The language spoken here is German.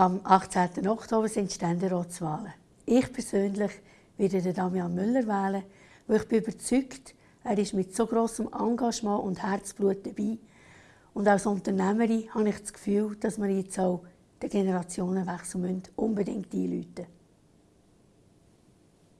Am 18. Oktober sind Ständeratswahlen. Ich persönlich werde den Damian Müller wählen, weil ich bin überzeugt, er ist mit so großem Engagement und Herzblut dabei. Und als Unternehmerin habe ich das Gefühl, dass wir jetzt auch den Generationenwechsel unbedingt einläuten müssen.